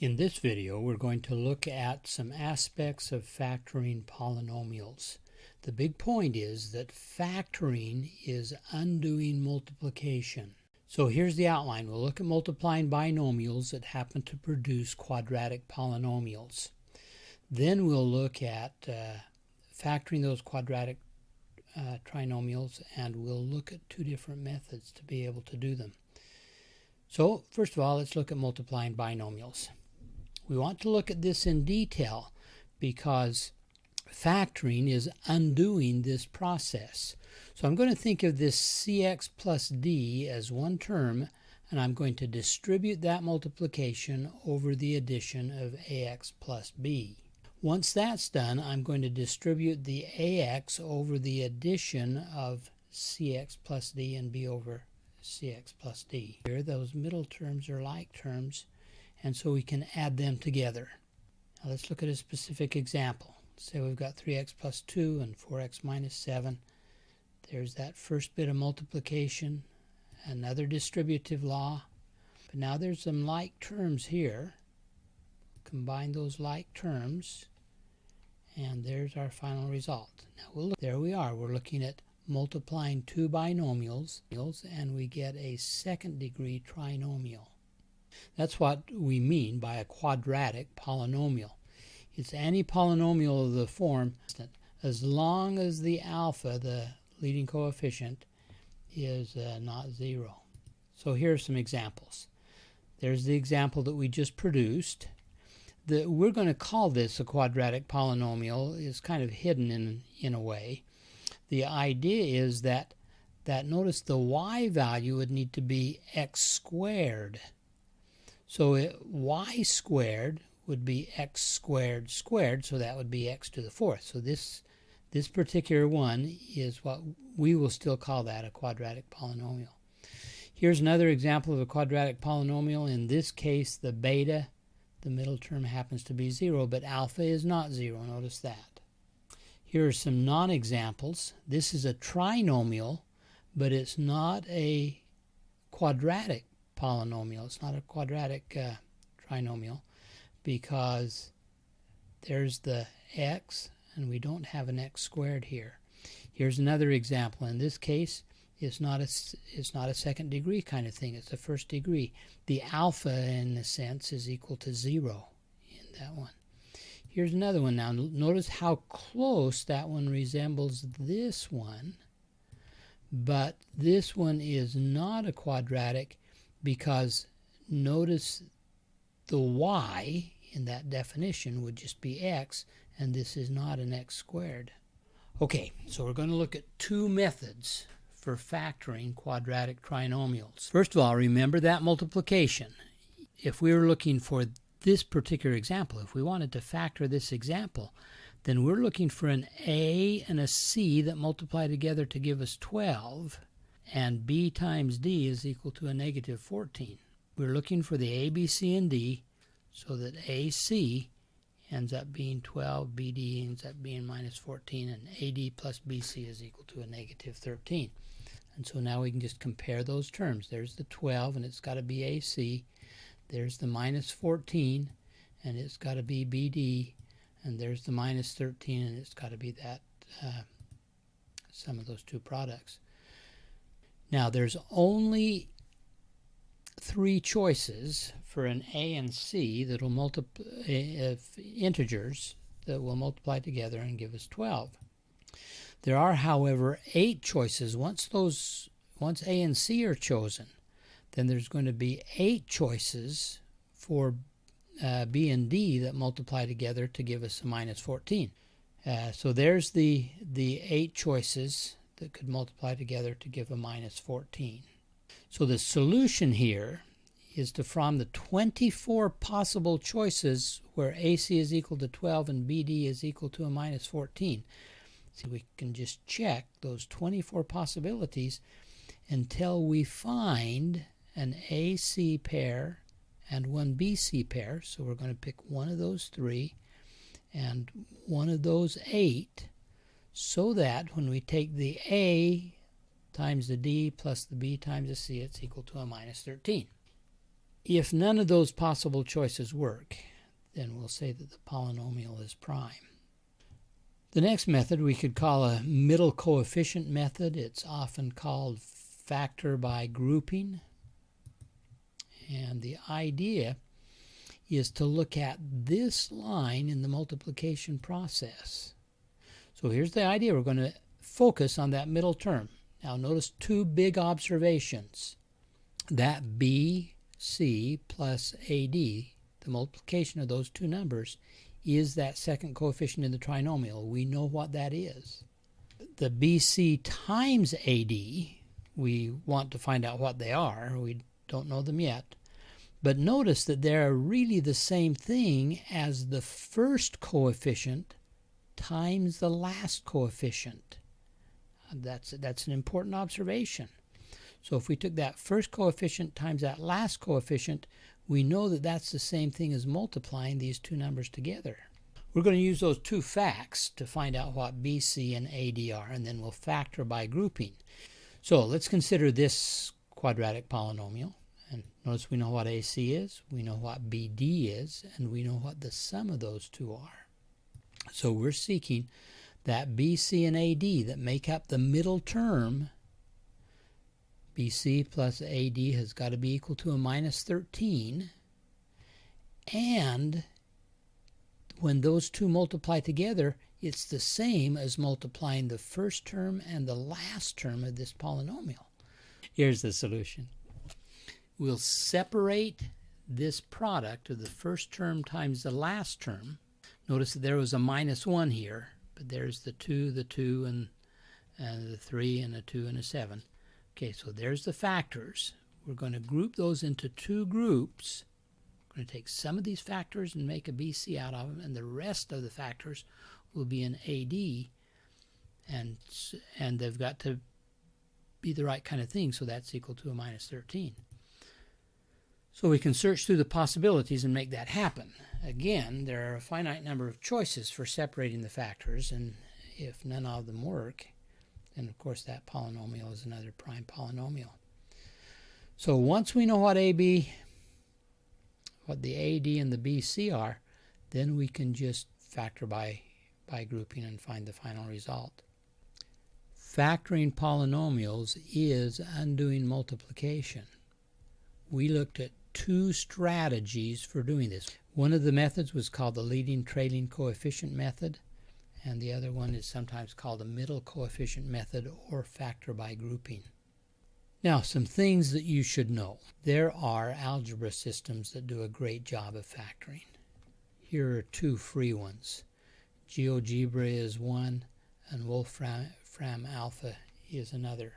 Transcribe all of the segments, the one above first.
In this video, we're going to look at some aspects of factoring polynomials. The big point is that factoring is undoing multiplication. So here's the outline. We'll look at multiplying binomials that happen to produce quadratic polynomials. Then we'll look at uh, factoring those quadratic uh, trinomials and we'll look at two different methods to be able to do them. So first of all, let's look at multiplying binomials. We want to look at this in detail because factoring is undoing this process. So I'm going to think of this cx plus d as one term and I'm going to distribute that multiplication over the addition of ax plus b. Once that's done, I'm going to distribute the ax over the addition of cx plus d and b over cx plus d. Here, those middle terms are like terms and so we can add them together. Now let's look at a specific example. Say we've got 3x plus 2 and 4x minus 7. There's that first bit of multiplication, another distributive law. But now there's some like terms here. Combine those like terms, and there's our final result. Now we'll look, there we are. We're looking at multiplying two binomials, and we get a second degree trinomial. That's what we mean by a quadratic polynomial. It's any polynomial of the form as long as the alpha, the leading coefficient, is uh, not zero. So here are some examples. There's the example that we just produced. The, we're going to call this a quadratic polynomial. It's kind of hidden in, in a way. The idea is that, that notice the y value would need to be x squared. So it, y squared would be x squared squared, so that would be x to the fourth. So this this particular one is what we will still call that a quadratic polynomial. Here's another example of a quadratic polynomial. In this case, the beta, the middle term happens to be 0, but alpha is not 0. Notice that. Here are some non-examples. This is a trinomial, but it's not a quadratic polynomial. It's not a quadratic uh, trinomial because there's the x and we don't have an x squared here. Here's another example. In this case, it's not a it's not a second degree kind of thing. It's a first degree. The alpha, in a sense, is equal to zero in that one. Here's another one now. Notice how close that one resembles this one, but this one is not a quadratic because notice the y in that definition would just be x, and this is not an x squared. Okay, so we're going to look at two methods for factoring quadratic trinomials. First of all, remember that multiplication. If we were looking for this particular example, if we wanted to factor this example, then we're looking for an a and a c that multiply together to give us 12 and b times d is equal to a negative 14. We're looking for the a, b, c, and d so that ac ends up being 12, bd ends up being minus 14, and ad plus bc is equal to a negative 13. And so now we can just compare those terms. There's the 12, and it's got to be ac. There's the minus 14, and it's got to be bd. And there's the minus 13, and it's got to be that uh, sum of those two products. Now there's only three choices for an a and c that will multiply uh, integers that will multiply together and give us 12. There are, however, eight choices. Once those, once a and c are chosen, then there's going to be eight choices for uh, b and d that multiply together to give us a minus 14. Uh, so there's the the eight choices that could multiply together to give a minus 14. So the solution here is to from the 24 possible choices where AC is equal to 12 and BD is equal to a minus 14. So we can just check those 24 possibilities until we find an AC pair and one BC pair. So we're going to pick one of those three and one of those eight so that when we take the A times the D plus the B times the C, it's equal to a minus 13. If none of those possible choices work, then we'll say that the polynomial is prime. The next method we could call a middle coefficient method. It's often called factor by grouping. And the idea is to look at this line in the multiplication process. So here's the idea. We're going to focus on that middle term. Now notice two big observations. That BC plus AD, the multiplication of those two numbers, is that second coefficient in the trinomial. We know what that is. The BC times AD, we want to find out what they are. We don't know them yet. But notice that they're really the same thing as the first coefficient times the last coefficient. That's, that's an important observation. So if we took that first coefficient times that last coefficient, we know that that's the same thing as multiplying these two numbers together. We're going to use those two facts to find out what BC and AD are, and then we'll factor by grouping. So let's consider this quadratic polynomial. And notice we know what AC is, we know what BD is, and we know what the sum of those two are. So we're seeking that BC and AD that make up the middle term. BC plus AD has got to be equal to a minus 13. And when those two multiply together, it's the same as multiplying the first term and the last term of this polynomial. Here's the solution. We'll separate this product of the first term times the last term. Notice that there was a minus 1 here, but there's the 2, the 2, and, and the 3, and a 2, and a 7. Okay, so there's the factors. We're going to group those into two groups We're going to take some of these factors and make a BC out of them, and the rest of the factors will be an AD, and and they've got to be the right kind of thing, so that's equal to a minus 13. So we can search through the possibilities and make that happen. Again, there are a finite number of choices for separating the factors, and if none of them work, then of course that polynomial is another prime polynomial. So once we know what AB what the AD and the BC are, then we can just factor by, by grouping and find the final result. Factoring polynomials is undoing multiplication. We looked at two strategies for doing this. One of the methods was called the leading trailing coefficient method, and the other one is sometimes called the middle coefficient method or factor by grouping. Now, some things that you should know. There are algebra systems that do a great job of factoring. Here are two free ones. GeoGebra is one, and Wolfram Alpha is another.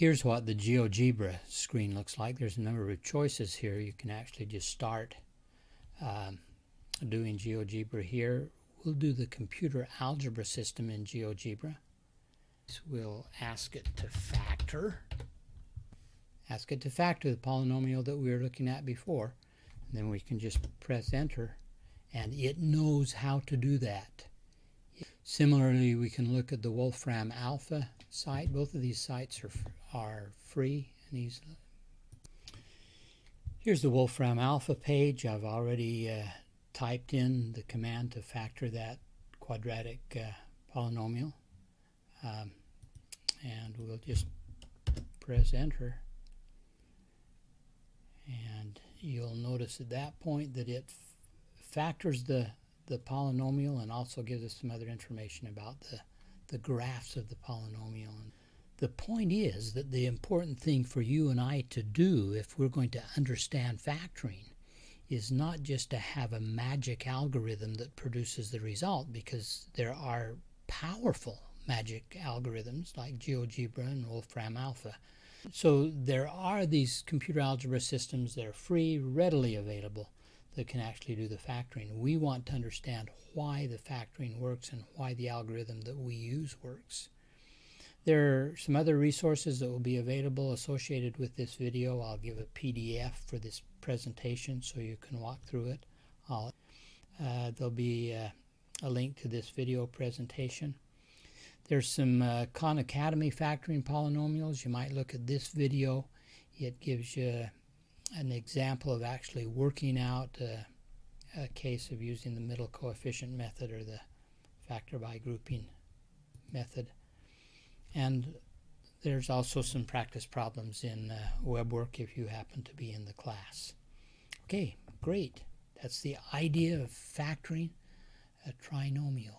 Here's what the GeoGebra screen looks like. There's a number of choices here. You can actually just start um, doing GeoGebra here. We'll do the computer algebra system in GeoGebra. We'll ask it to factor. Ask it to factor the polynomial that we were looking at before. And then we can just press enter and it knows how to do that. Similarly, we can look at the Wolfram Alpha site. Both of these sites are, are free and easy. Here's the Wolfram Alpha page. I've already uh, typed in the command to factor that quadratic uh, polynomial. Um, and we'll just press enter and you'll notice at that point that it factors the the polynomial and also gives us some other information about the the graphs of the polynomial and the point is that the important thing for you and I to do if we're going to understand factoring is not just to have a magic algorithm that produces the result because there are powerful magic algorithms like GeoGebra and Wolfram Alpha. So there are these computer algebra systems that are free, readily available, that can actually do the factoring. We want to understand why the factoring works and why the algorithm that we use works. There are some other resources that will be available associated with this video. I'll give a PDF for this presentation so you can walk through it. Uh, there'll be uh, a link to this video presentation. There's some uh, Khan Academy factoring polynomials. You might look at this video. It gives you an example of actually working out a case of using the middle coefficient method or the factor by grouping method. And there's also some practice problems in uh, WeBWorK if you happen to be in the class. Okay, great. That's the idea of factoring a trinomial.